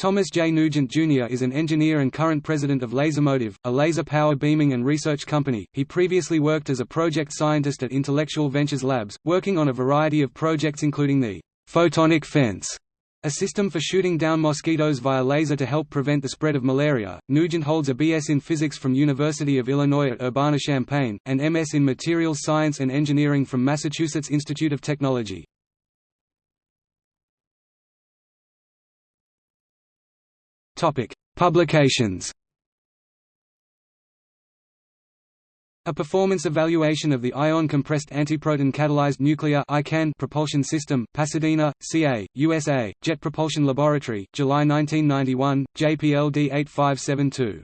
Thomas J. Nugent Jr. is an engineer and current president of Lasermotive, a laser power beaming and research company. He previously worked as a project scientist at Intellectual Ventures Labs, working on a variety of projects including the photonic fence, a system for shooting down mosquitoes via laser to help prevent the spread of malaria. Nugent holds a BS in physics from University of Illinois at Urbana-Champaign, and MS in materials science and engineering from Massachusetts Institute of Technology. Publications. A performance evaluation of the ion compressed antiproton catalyzed nuclear (ICAN) propulsion system, Pasadena, CA, USA, Jet Propulsion Laboratory, July 1991, JPL D8572.